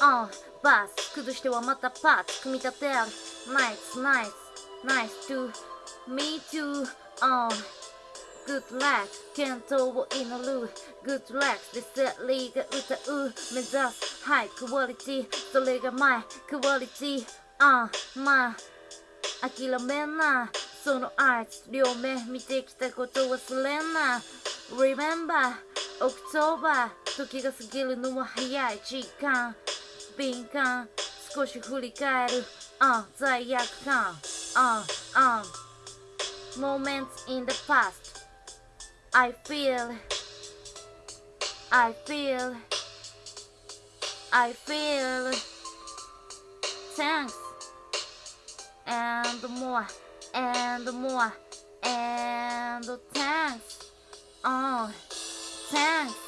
あバス。崩してはまたパーツ組み立てるナイスナイスナイス to me tooGood luck 健闘を祈る。Good luck でセリーが歌う。目指す。ハイクオリティそれがマイクオリティあまあ諦めんな。そのアーツ両目見てきたこと忘れんな。Remember October 時が過ぎるのは早い時間。敏感少し振り返るあ罪悪感ああ Moments in the past I feel I feel I feel Thanks and more and more and thanks oh thanks yeah